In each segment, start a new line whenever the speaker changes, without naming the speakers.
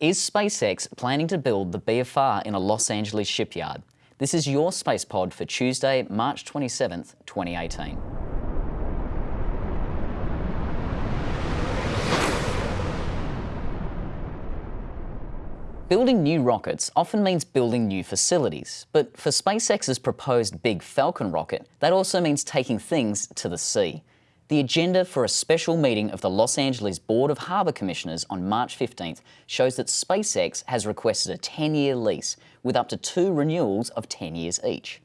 Is SpaceX planning to build the BFR in a Los Angeles shipyard? This is your Space Pod for Tuesday, March 27th, 2018. Building new rockets often means building new facilities, but for SpaceX's proposed Big Falcon rocket, that also means taking things to the sea. The agenda for a special meeting of the Los Angeles Board of Harbour Commissioners on March 15th shows that SpaceX has requested a 10-year lease with up to two renewals of 10 years each.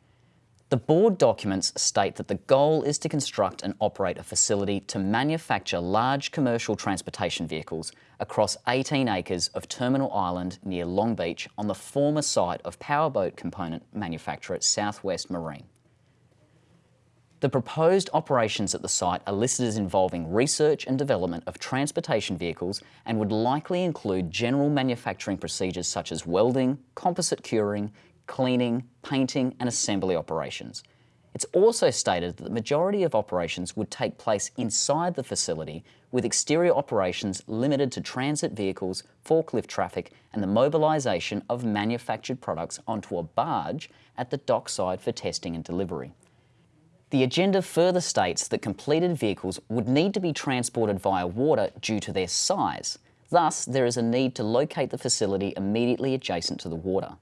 The board documents state that the goal is to construct and operate a facility to manufacture large commercial transportation vehicles across 18 acres of Terminal Island near Long Beach on the former site of powerboat component manufacturer Southwest Marine. The proposed operations at the site are listed as involving research and development of transportation vehicles and would likely include general manufacturing procedures such as welding, composite curing, cleaning, painting and assembly operations. It's also stated that the majority of operations would take place inside the facility with exterior operations limited to transit vehicles, forklift traffic and the mobilisation of manufactured products onto a barge at the dockside for testing and delivery. The agenda further states that completed vehicles would need to be transported via water due to their size. Thus, there is a need to locate the facility immediately adjacent to the water.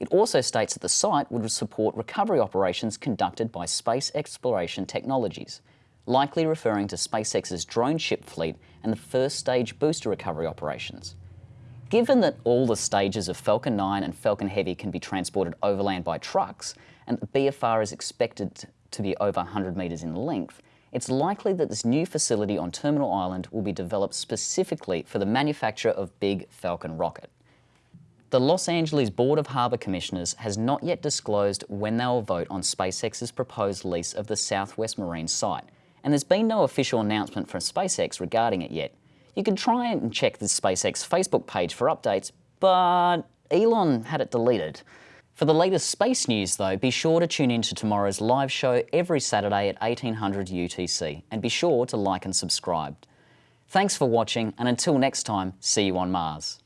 It also states that the site would support recovery operations conducted by Space Exploration Technologies, likely referring to SpaceX's drone ship fleet and the first stage booster recovery operations. Given that all the stages of Falcon 9 and Falcon Heavy can be transported overland by trucks, and the BFR is expected to be over 100 metres in length, it's likely that this new facility on Terminal Island will be developed specifically for the manufacture of Big Falcon rocket. The Los Angeles Board of Harbour Commissioners has not yet disclosed when they will vote on SpaceX's proposed lease of the Southwest Marine site, and there's been no official announcement from SpaceX regarding it yet. You can try and check the SpaceX Facebook page for updates, but Elon had it deleted. For the latest space news though, be sure to tune in to tomorrow's live show every Saturday at 1800 UTC, and be sure to like and subscribe. Thanks for watching, and until next time, see you on Mars.